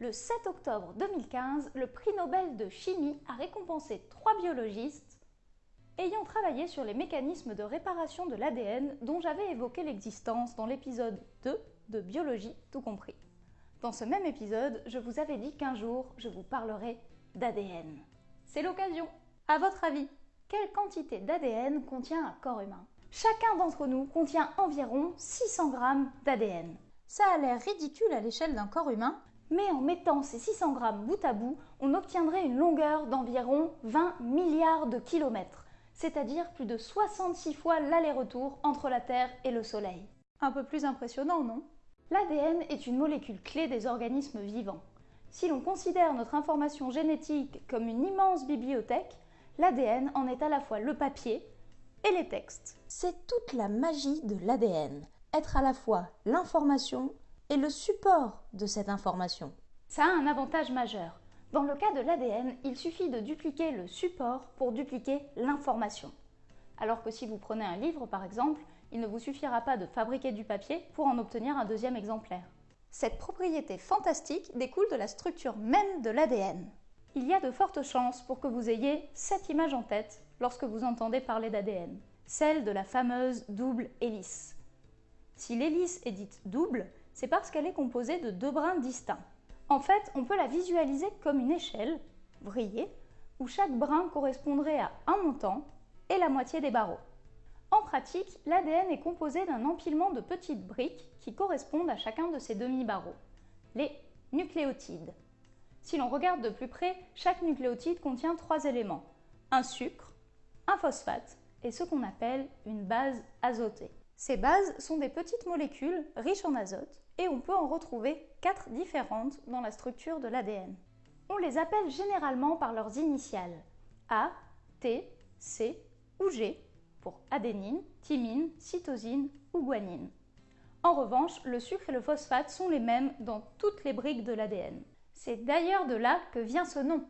Le 7 octobre 2015, le prix Nobel de chimie a récompensé trois biologistes ayant travaillé sur les mécanismes de réparation de l'ADN dont j'avais évoqué l'existence dans l'épisode 2 de Biologie tout compris. Dans ce même épisode, je vous avais dit qu'un jour, je vous parlerai d'ADN. C'est l'occasion. À votre avis, quelle quantité d'ADN contient un corps humain? Chacun d'entre nous contient environ 600 grammes d'ADN. Ça a l'air ridicule à l'échelle d'un corps humain, mais en mettant ces 600 grammes bout à bout, on obtiendrait une longueur d'environ 20 milliards de kilomètres, c'est-à-dire plus de 66 fois l'aller-retour entre la Terre et le Soleil. Un peu plus impressionnant, non? L'ADN est une molécule clé des organismes vivants. Si l'on considère notre information génétique comme une immense bibliothèque, l'ADN en est à la fois le papier et les textes. C'est toute la magie de l'ADN, être à la fois l'information et le support de cette information. Ça a un avantage majeur. Dans le cas de l'ADN, il suffit de dupliquer le support pour dupliquer l'information. Alors que si vous prenez un livre par exemple, il ne vous suffira pas de fabriquer du papier pour en obtenir un deuxième exemplaire. Cette propriété fantastique découle de la structure même de l'ADN. Il y a de fortes chances pour que vous ayez cette image en tête lorsque vous entendez parler d'ADN, celle de la fameuse double hélice. Si l'hélice est dite double, c'est parce qu'elle est composée de deux brins distincts. En fait, on peut la visualiser comme une échelle, vrillée, où chaque brin correspondrait à un montant et la moitié des barreaux. En pratique, l'ADN est composé d'un empilement de petites briques qui correspondent à chacun de ces demi-barreaux, les nucléotides. Si l'on regarde de plus près, chaque nucléotide contient trois éléments, un sucre, un phosphate et ce qu'on appelle une base azotée. Ces bases sont des petites molécules riches en azote et on peut en retrouver quatre différentes dans la structure de l'ADN. On les appelle généralement par leurs initiales A, T, C ou G pour adénine, thymine, cytosine ou guanine. En revanche, le sucre et le phosphate sont les mêmes dans toutes les briques de l'ADN. C'est d'ailleurs de là que vient ce nom.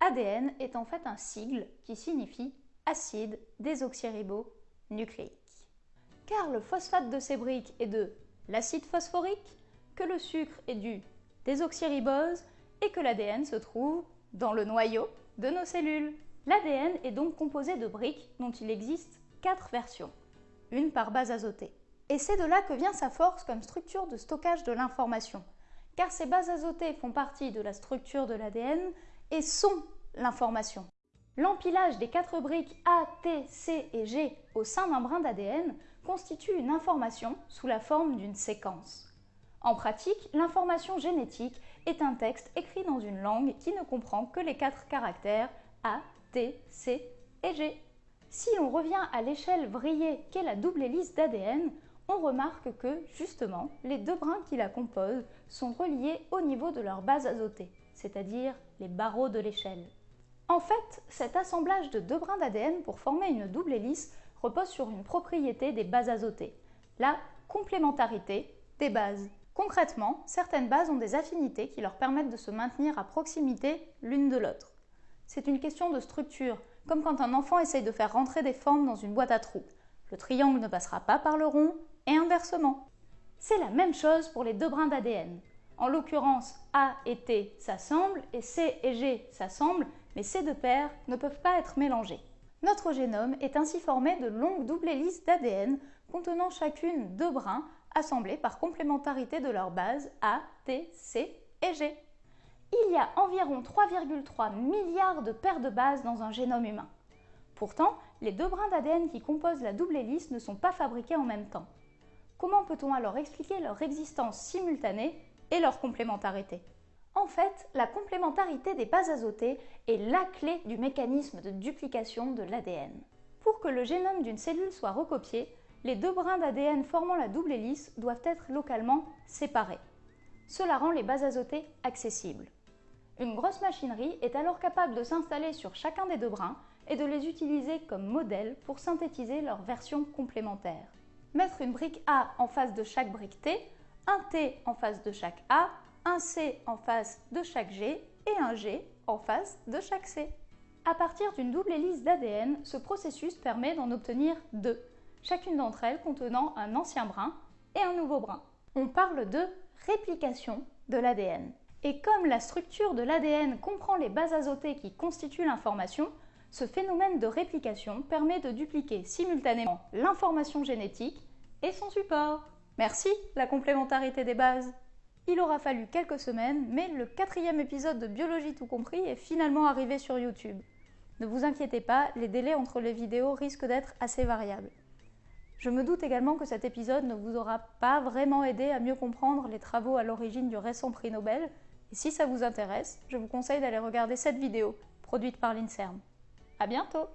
ADN est en fait un sigle qui signifie acide désoxyribonucléique car le phosphate de ces briques est de l'acide phosphorique, que le sucre est du désoxyribose et que l'ADN se trouve dans le noyau de nos cellules. L'ADN est donc composé de briques dont il existe quatre versions, une par base azotée. Et c'est de là que vient sa force comme structure de stockage de l'information, car ces bases azotées font partie de la structure de l'ADN et sont l'information. L'empilage des quatre briques A, T, C et G au sein d'un brin d'ADN constitue une information sous la forme d'une séquence. En pratique, l'information génétique est un texte écrit dans une langue qui ne comprend que les quatre caractères A, T, C et G. Si l'on revient à l'échelle vrillée qu'est la double hélice d'ADN, on remarque que, justement, les deux brins qui la composent sont reliés au niveau de leur base azotée, c'est-à-dire les barreaux de l'échelle. En fait, cet assemblage de deux brins d'ADN pour former une double hélice repose sur une propriété des bases azotées, la complémentarité des bases. Concrètement, certaines bases ont des affinités qui leur permettent de se maintenir à proximité l'une de l'autre. C'est une question de structure, comme quand un enfant essaye de faire rentrer des formes dans une boîte à trous. Le triangle ne passera pas par le rond, et inversement. C'est la même chose pour les deux brins d'ADN. En l'occurrence, A et T s'assemblent et C et G s'assemblent, mais ces deux paires ne peuvent pas être mélangées. Notre génome est ainsi formé de longues doubles hélices d'ADN contenant chacune deux brins assemblés par complémentarité de leurs bases A, T, C et G. Il y a environ 3,3 milliards de paires de bases dans un génome humain. Pourtant, les deux brins d'ADN qui composent la double hélice ne sont pas fabriqués en même temps. Comment peut-on alors expliquer leur existence simultanée et leur complémentarité en fait, la complémentarité des bases azotées est la clé du mécanisme de duplication de l'ADN. Pour que le génome d'une cellule soit recopié, les deux brins d'ADN formant la double hélice doivent être localement séparés. Cela rend les bases azotées accessibles. Une grosse machinerie est alors capable de s'installer sur chacun des deux brins et de les utiliser comme modèle pour synthétiser leurs versions complémentaires. Mettre une brique A en face de chaque brique T, un T en face de chaque A un C en face de chaque G et un G en face de chaque C. À partir d'une double hélice d'ADN, ce processus permet d'en obtenir deux, chacune d'entre elles contenant un ancien brin et un nouveau brin. On parle de réplication de l'ADN. Et comme la structure de l'ADN comprend les bases azotées qui constituent l'information, ce phénomène de réplication permet de dupliquer simultanément l'information génétique et son support. Merci, la complémentarité des bases. Il aura fallu quelques semaines, mais le quatrième épisode de Biologie tout compris est finalement arrivé sur YouTube. Ne vous inquiétez pas, les délais entre les vidéos risquent d'être assez variables. Je me doute également que cet épisode ne vous aura pas vraiment aidé à mieux comprendre les travaux à l'origine du récent prix Nobel, et si ça vous intéresse, je vous conseille d'aller regarder cette vidéo, produite par l'INSERM. À bientôt